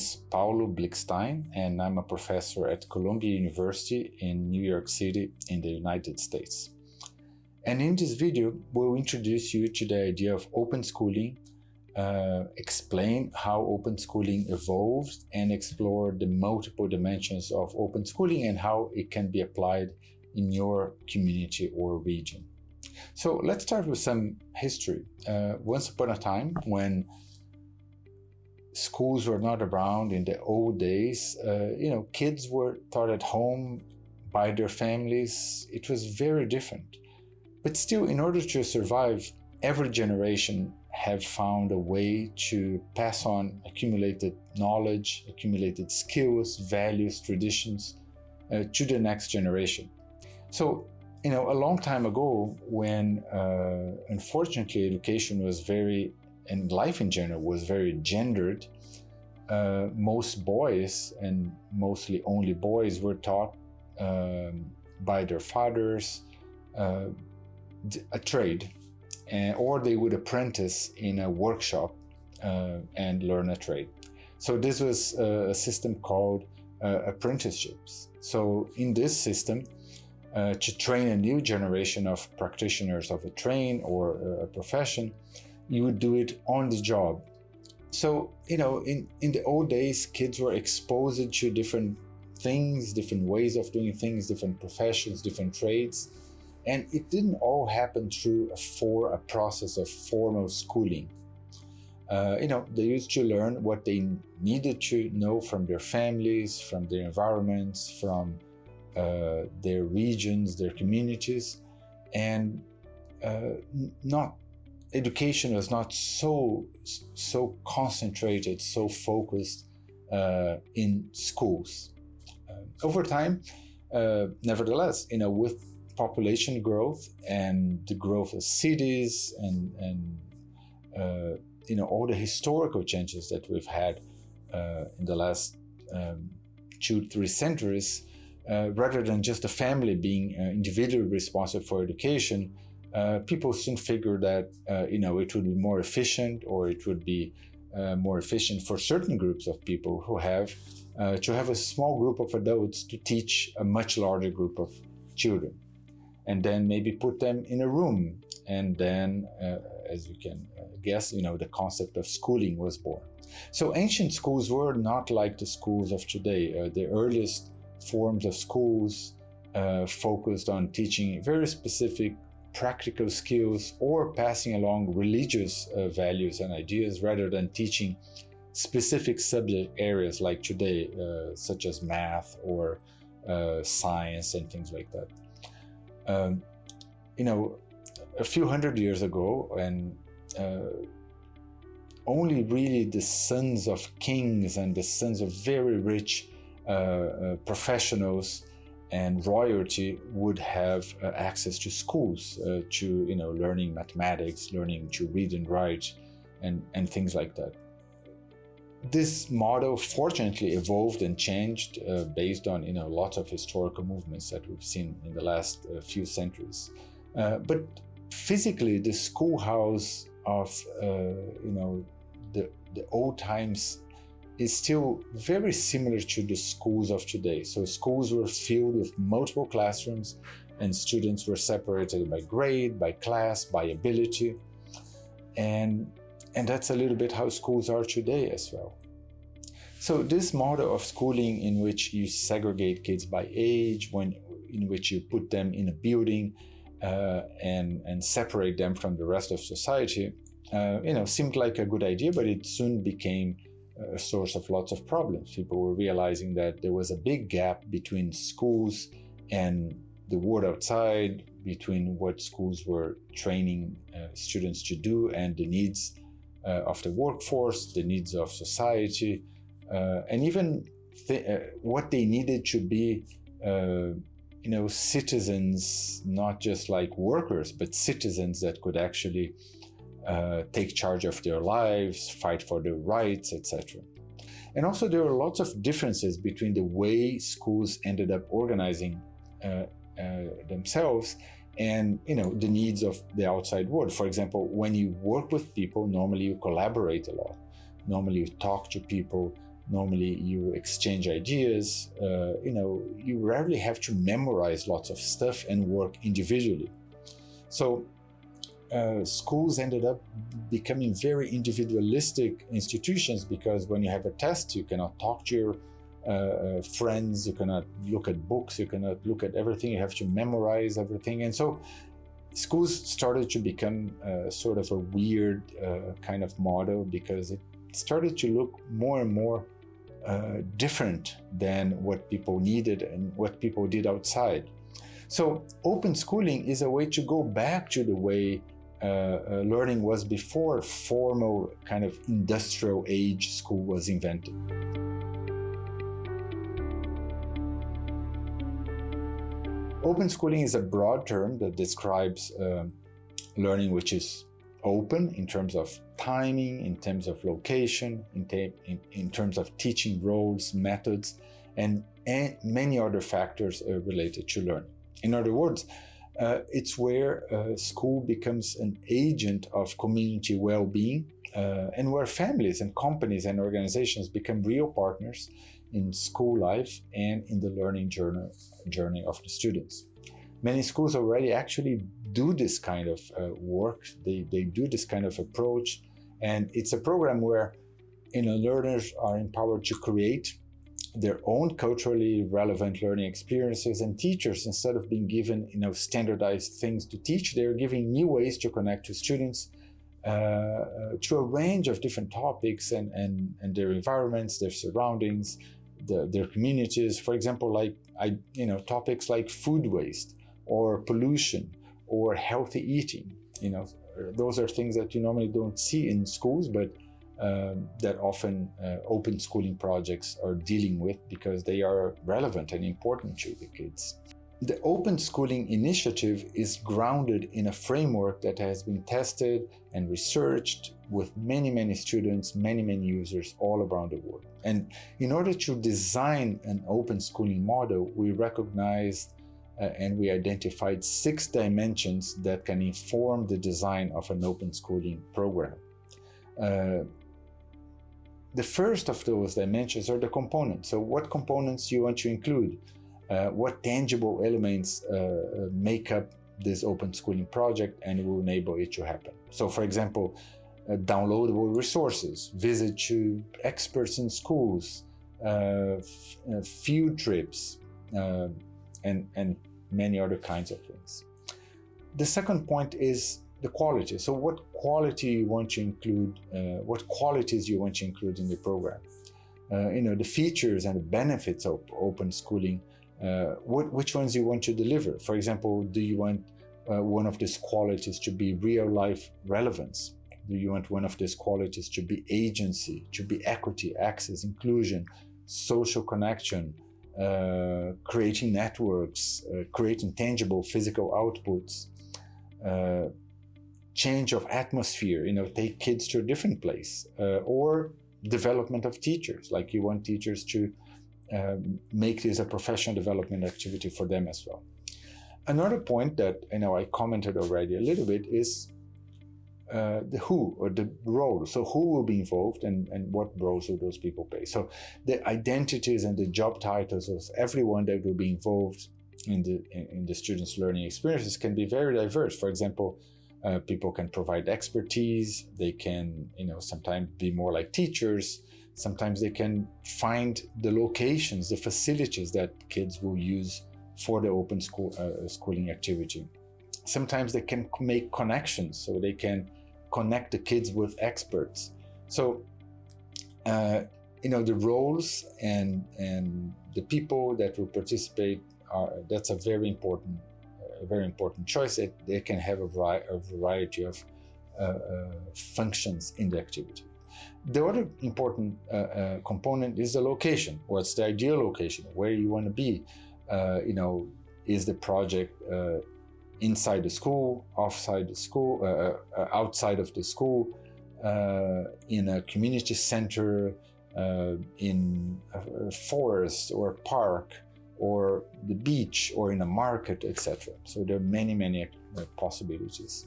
is Paulo Blikstein, and I'm a professor at Columbia University in New York City in the United States. And in this video, we'll introduce you to the idea of open schooling, uh, explain how open schooling evolved, and explore the multiple dimensions of open schooling and how it can be applied in your community or region. So let's start with some history. Uh, once upon a time, when schools were not around in the old days, uh, you know, kids were taught at home by their families. It was very different. But still, in order to survive, every generation have found a way to pass on accumulated knowledge, accumulated skills, values, traditions uh, to the next generation. So, you know, a long time ago, when uh, unfortunately education was very and life in general was very gendered, uh, most boys and mostly only boys were taught um, by their fathers uh, a trade and, or they would apprentice in a workshop uh, and learn a trade. So this was a system called uh, apprenticeships. So in this system, uh, to train a new generation of practitioners of a trade or a profession, you would do it on the job. So, you know, in, in the old days, kids were exposed to different things, different ways of doing things, different professions, different trades. And it didn't all happen through a, for a process of formal schooling. Uh, you know, they used to learn what they needed to know from their families, from their environments, from uh, their regions, their communities, and uh, not education was not so so concentrated, so focused uh, in schools. Uh, over time, uh, nevertheless, you know, with population growth and the growth of cities and and uh, you know all the historical changes that we've had uh, in the last um, two three centuries, uh, rather than just the family being individually responsible for education uh, people soon figured that uh, you know it would be more efficient or it would be uh, more efficient for certain groups of people who have uh, to have a small group of adults to teach a much larger group of children. And then maybe put them in a room and then uh, as you can uh, guess you know the concept of schooling was born. So ancient schools were not like the schools of today. The earliest forms of schools focused on teaching very specific practical skills or passing along religious uh, values and ideas rather than teaching specific subject areas like today, uh, such as math or uh, science and things like that. Um, you know, a few hundred years ago, and uh, only really the sons of kings and the sons of very rich uh, uh, professionals and royalty would have uh, access to schools, uh, to you know, learning mathematics, learning to read and write, and and things like that. This model fortunately evolved and changed uh, based on you know lots of historical movements that we've seen in the last uh, few centuries. Uh, but physically, the schoolhouse of uh, you know the the old times is still very similar to the schools of today. So schools were filled with multiple classrooms and students were separated by grade, by class, by ability. And, and that's a little bit how schools are today as well. So this model of schooling in which you segregate kids by age, when, in which you put them in a building uh, and, and separate them from the rest of society, uh, you know, seemed like a good idea, but it soon became a source of lots of problems. People were realizing that there was a big gap between schools and the world outside, between what schools were training uh, students to do and the needs uh, of the workforce, the needs of society, uh, and even th uh, what they needed to be, uh, you know, citizens, not just like workers, but citizens that could actually uh, take charge of their lives, fight for their rights, etc. And also there are lots of differences between the way schools ended up organizing uh, uh, themselves and you know the needs of the outside world. For example, when you work with people, normally you collaborate a lot. Normally you talk to people. Normally, you exchange ideas. Uh, you know, you rarely have to memorize lots of stuff and work individually. So, uh, schools ended up becoming very individualistic institutions because when you have a test, you cannot talk to your uh, uh, friends, you cannot look at books, you cannot look at everything, you have to memorize everything. And so schools started to become uh, sort of a weird uh, kind of model because it started to look more and more uh, different than what people needed and what people did outside. So open schooling is a way to go back to the way uh, uh, learning was before formal kind of industrial age school was invented. Open schooling is a broad term that describes uh, learning which is open in terms of timing, in terms of location, in, in, in terms of teaching roles, methods, and, and many other factors uh, related to learning. In other words, uh, it's where uh, school becomes an agent of community well-being uh, and where families and companies and organizations become real partners in school life and in the learning journey, journey of the students. Many schools already actually do this kind of uh, work. They, they do this kind of approach. And it's a program where you know, learners are empowered to create their own culturally relevant learning experiences and teachers, instead of being given you know, standardized things to teach, they're giving new ways to connect to students uh, uh, to a range of different topics and, and, and their environments, their surroundings, the, their communities. For example, like I, you know, topics like food waste or pollution or healthy eating. You know, those are things that you normally don't see in schools, but um, that often uh, open schooling projects are dealing with because they are relevant and important to the kids. The Open Schooling Initiative is grounded in a framework that has been tested and researched with many, many students, many, many users all around the world. And in order to design an open schooling model, we recognized uh, and we identified six dimensions that can inform the design of an open schooling program. Uh, the first of those dimensions are the components. So what components you want to include? Uh, what tangible elements uh, uh, make up this open schooling project and will enable it to happen. So for example, uh, downloadable resources, visit to experts in schools, uh, field trips, and, and many other kinds of things. The second point is the quality. So what quality you want to include, uh, what qualities you want to include in the program. Uh, you know, the features and the benefits of open schooling uh, what, which ones you want to deliver. For example, do you want uh, one of these qualities to be real life relevance? Do you want one of these qualities to be agency, to be equity, access, inclusion, social connection, uh, creating networks, uh, creating tangible physical outputs, uh, change of atmosphere, you know, take kids to a different place, uh, or development of teachers, like you want teachers to um, make this a professional development activity for them as well. Another point that you know I commented already a little bit is uh, the who or the role. So who will be involved and, and what roles will those people play? So the identities and the job titles of everyone that will be involved in the in the students' learning experiences can be very diverse. For example, uh, people can provide expertise. They can you know sometimes be more like teachers. Sometimes they can find the locations, the facilities that kids will use for the open school uh, schooling activity. Sometimes they can make connections, so they can connect the kids with experts. So, uh, you know, the roles and and the people that will participate are that's a very important, a very important choice. That they can have a, vari a variety of uh, uh functions in the activity. The other important uh, uh, component is the location. What's the ideal location? Where you want to be? Uh, you know, is the project uh, inside the school, offside the school, uh, uh, outside of the school, in a community center, in a forest or a park, or the beach, or in a market, etc. So there are many, many possibilities.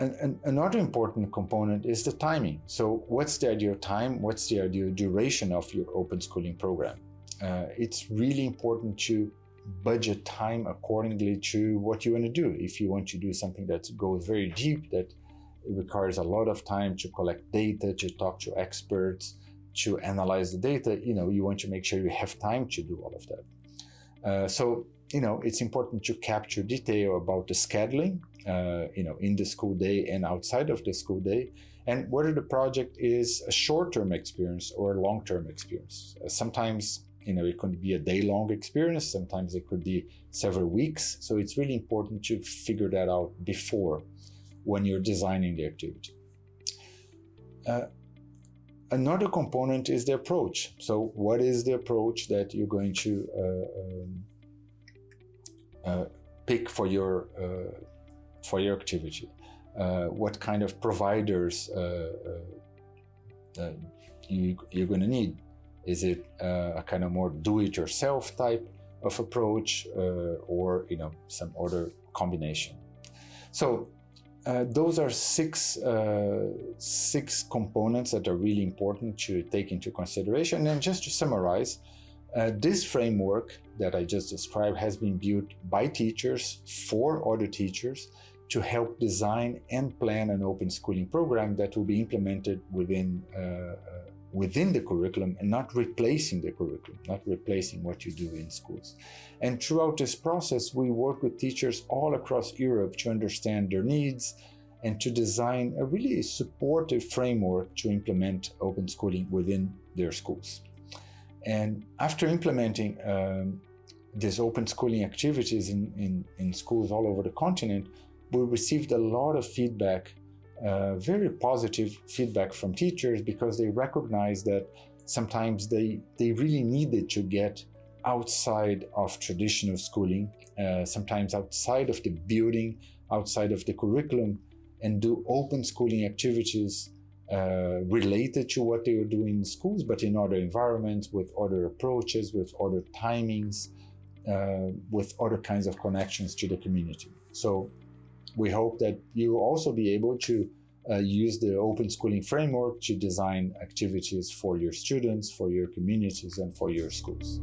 an, an, another important component is the timing. So what's the ideal time? What's the ideal duration of your open schooling program? Uh, it's really important to budget time accordingly to what you want to do. If you want to do something that goes very deep, that requires a lot of time to collect data, to talk to experts, to analyze the data, you know, you want to make sure you have time to do all of that. Uh, so, you know, it's important to capture detail about the scheduling, uh, you know, in the school day and outside of the school day, and whether the project is a short-term experience or a long-term experience. Uh, sometimes, you know, it could be a day-long experience. Sometimes it could be several weeks. So it's really important to figure that out before when you're designing the activity. Uh, another component is the approach. So what is the approach that you're going to uh, um, uh, pick for your, uh, for your activity? Uh, what kind of providers uh, you, you're going to need? Is it a kind of more do-it-yourself type of approach or you know some other combination? So uh, those are six, uh, six components that are really important to take into consideration. And just to summarize, uh, this framework that I just described has been built by teachers for other teachers to help design and plan an open schooling program that will be implemented within uh, uh, within the curriculum and not replacing the curriculum, not replacing what you do in schools. And throughout this process, we work with teachers all across Europe to understand their needs and to design a really supportive framework to implement open schooling within their schools. And after implementing um, these open schooling activities in, in, in schools all over the continent, we received a lot of feedback uh, very positive feedback from teachers because they recognize that sometimes they, they really needed to get outside of traditional schooling, uh, sometimes outside of the building, outside of the curriculum, and do open schooling activities uh, related to what they were doing in schools, but in other environments, with other approaches, with other timings, uh, with other kinds of connections to the community. So we hope that you will also be able to uh, use the open schooling framework to design activities for your students, for your communities, and for your schools.